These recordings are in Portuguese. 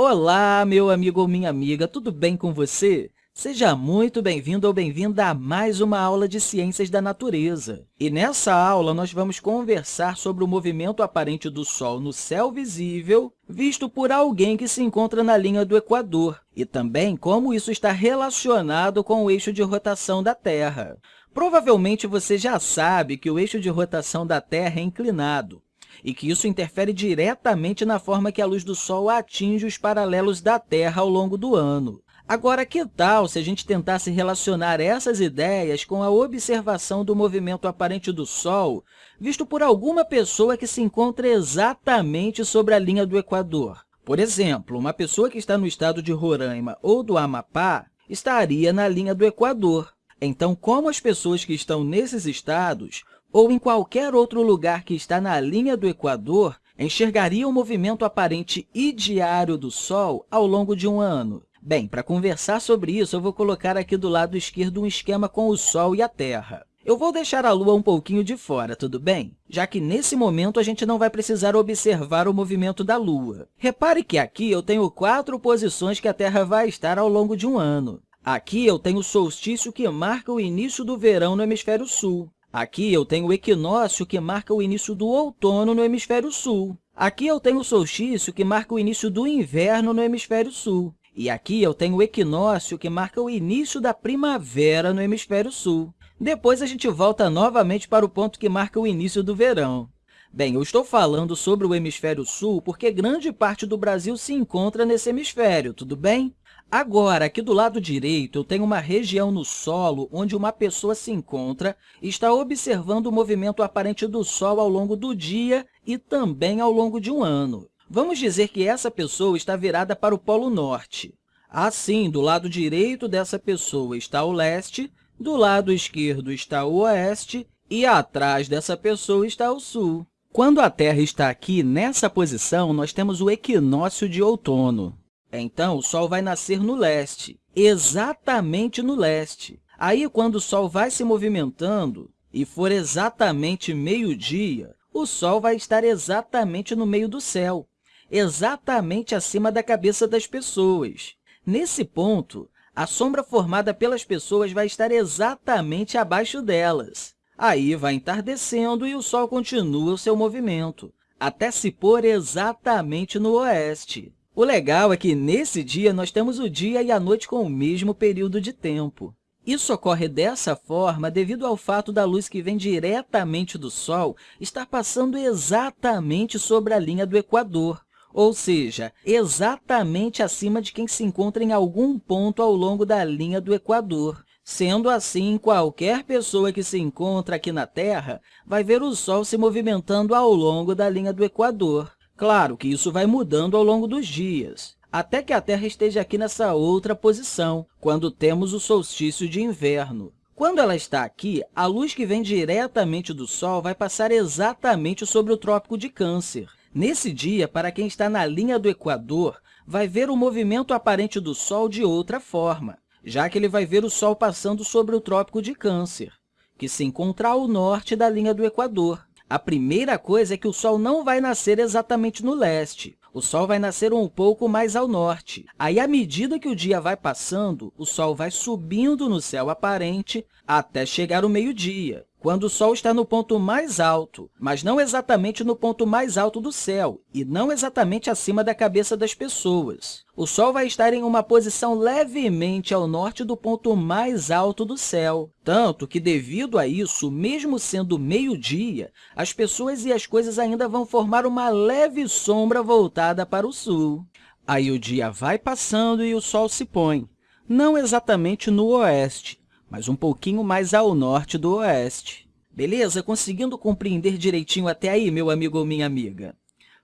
Olá, meu amigo ou minha amiga, tudo bem com você? Seja muito bem-vindo ou bem-vinda a mais uma aula de Ciências da Natureza. E nessa aula, nós vamos conversar sobre o movimento aparente do Sol no céu visível, visto por alguém que se encontra na linha do Equador, e também como isso está relacionado com o eixo de rotação da Terra. Provavelmente você já sabe que o eixo de rotação da Terra é inclinado, e que isso interfere diretamente na forma que a luz do Sol atinge os paralelos da Terra ao longo do ano. Agora, que tal se a gente tentasse relacionar essas ideias com a observação do movimento aparente do Sol visto por alguma pessoa que se encontra exatamente sobre a linha do Equador? Por exemplo, uma pessoa que está no estado de Roraima ou do Amapá estaria na linha do Equador. Então, como as pessoas que estão nesses estados ou em qualquer outro lugar que está na linha do Equador, enxergaria o movimento aparente e diário do Sol ao longo de um ano? Bem, para conversar sobre isso, eu vou colocar aqui do lado esquerdo um esquema com o Sol e a Terra. Eu vou deixar a Lua um pouquinho de fora, tudo bem? Já que, nesse momento, a gente não vai precisar observar o movimento da Lua. Repare que aqui eu tenho quatro posições que a Terra vai estar ao longo de um ano. Aqui eu tenho o solstício que marca o início do verão no hemisfério sul. Aqui eu tenho o equinócio, que marca o início do outono no hemisfério sul. Aqui eu tenho o solstício, que marca o início do inverno no hemisfério sul. E aqui eu tenho o equinócio, que marca o início da primavera no hemisfério sul. Depois, a gente volta novamente para o ponto que marca o início do verão. Bem, eu estou falando sobre o hemisfério sul porque grande parte do Brasil se encontra nesse hemisfério, tudo bem? Agora, aqui do lado direito, eu tenho uma região no solo onde uma pessoa se encontra e está observando o movimento aparente do Sol ao longo do dia e também ao longo de um ano. Vamos dizer que essa pessoa está virada para o Polo Norte. Assim, do lado direito dessa pessoa está o leste, do lado esquerdo está o oeste e atrás dessa pessoa está o sul. Quando a Terra está aqui, nessa posição, nós temos o equinócio de outono. Então, o Sol vai nascer no leste, exatamente no leste. Aí, quando o Sol vai se movimentando e for exatamente meio-dia, o Sol vai estar exatamente no meio do céu, exatamente acima da cabeça das pessoas. Nesse ponto, a sombra formada pelas pessoas vai estar exatamente abaixo delas. Aí vai entardecendo e o Sol continua o seu movimento, até se pôr exatamente no oeste. O legal é que, nesse dia, nós temos o dia e a noite com o mesmo período de tempo. Isso ocorre dessa forma devido ao fato da luz que vem diretamente do Sol estar passando exatamente sobre a linha do Equador, ou seja, exatamente acima de quem se encontra em algum ponto ao longo da linha do Equador. Sendo assim, qualquer pessoa que se encontra aqui na Terra vai ver o Sol se movimentando ao longo da linha do Equador. Claro que isso vai mudando ao longo dos dias, até que a Terra esteja aqui nessa outra posição, quando temos o solstício de inverno. Quando ela está aqui, a luz que vem diretamente do Sol vai passar exatamente sobre o Trópico de Câncer. Nesse dia, para quem está na linha do Equador, vai ver o movimento aparente do Sol de outra forma, já que ele vai ver o Sol passando sobre o Trópico de Câncer, que se encontra ao norte da linha do Equador. A primeira coisa é que o Sol não vai nascer exatamente no leste. O Sol vai nascer um pouco mais ao norte. Aí, à medida que o dia vai passando, o Sol vai subindo no céu aparente até chegar o meio-dia quando o Sol está no ponto mais alto, mas não exatamente no ponto mais alto do céu e não exatamente acima da cabeça das pessoas. O Sol vai estar em uma posição levemente ao norte do ponto mais alto do céu, tanto que, devido a isso, mesmo sendo meio-dia, as pessoas e as coisas ainda vão formar uma leve sombra voltada para o sul. Aí o dia vai passando e o Sol se põe, não exatamente no oeste, mas um pouquinho mais ao norte do oeste. Beleza? Conseguindo compreender direitinho até aí, meu amigo ou minha amiga?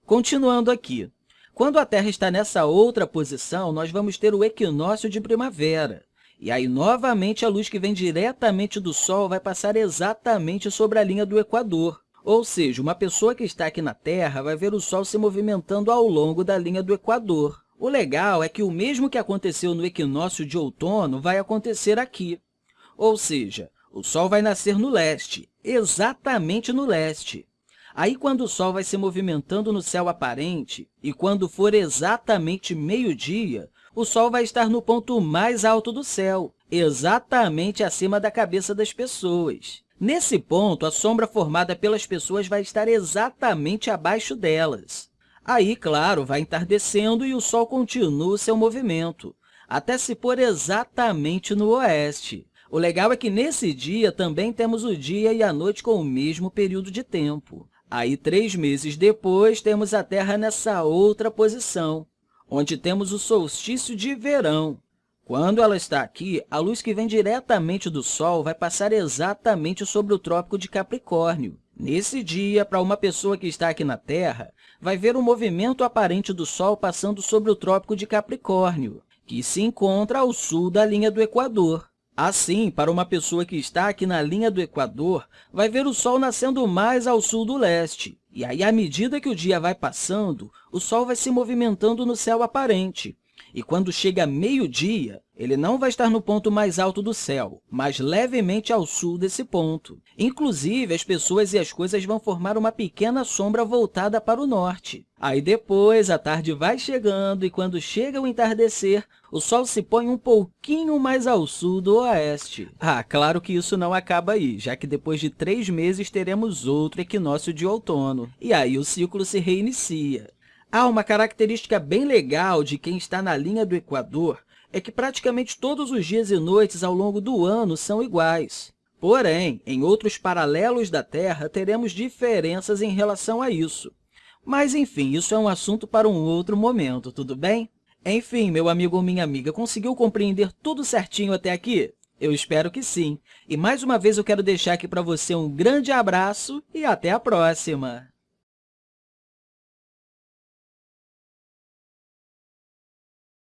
Continuando aqui. Quando a Terra está nessa outra posição, nós vamos ter o equinócio de primavera. E aí, novamente, a luz que vem diretamente do Sol vai passar exatamente sobre a linha do Equador. Ou seja, uma pessoa que está aqui na Terra vai ver o Sol se movimentando ao longo da linha do Equador. O legal é que o mesmo que aconteceu no equinócio de outono vai acontecer aqui. Ou seja, o Sol vai nascer no leste, exatamente no leste. Aí, quando o Sol vai se movimentando no céu aparente e quando for exatamente meio-dia, o Sol vai estar no ponto mais alto do céu, exatamente acima da cabeça das pessoas. Nesse ponto, a sombra formada pelas pessoas vai estar exatamente abaixo delas. Aí, claro, vai entardecendo e o Sol continua o seu movimento, até se pôr exatamente no oeste. O legal é que, nesse dia, também temos o dia e a noite com o mesmo período de tempo. Aí, três meses depois, temos a Terra nessa outra posição, onde temos o solstício de verão. Quando ela está aqui, a luz que vem diretamente do Sol vai passar exatamente sobre o Trópico de Capricórnio. Nesse dia, para uma pessoa que está aqui na Terra, vai ver o movimento aparente do Sol passando sobre o Trópico de Capricórnio, que se encontra ao sul da linha do Equador. Assim, para uma pessoa que está aqui na linha do Equador, vai ver o Sol nascendo mais ao sul do leste. E aí, à medida que o dia vai passando, o Sol vai se movimentando no céu aparente. E quando chega meio-dia, ele não vai estar no ponto mais alto do céu, mas levemente ao sul desse ponto. Inclusive, as pessoas e as coisas vão formar uma pequena sombra voltada para o norte. Aí depois, a tarde vai chegando e quando chega o entardecer, o Sol se põe um pouquinho mais ao sul do oeste. Ah, claro que isso não acaba aí, já que depois de três meses teremos outro equinócio de outono. E aí o ciclo se reinicia. Há uma característica bem legal de quem está na linha do Equador, é que praticamente todos os dias e noites ao longo do ano são iguais. Porém, em outros paralelos da Terra, teremos diferenças em relação a isso. Mas, enfim, isso é um assunto para um outro momento, tudo bem? Enfim, meu amigo ou minha amiga, conseguiu compreender tudo certinho até aqui? Eu espero que sim. E, mais uma vez, eu quero deixar aqui para você um grande abraço e até a próxima!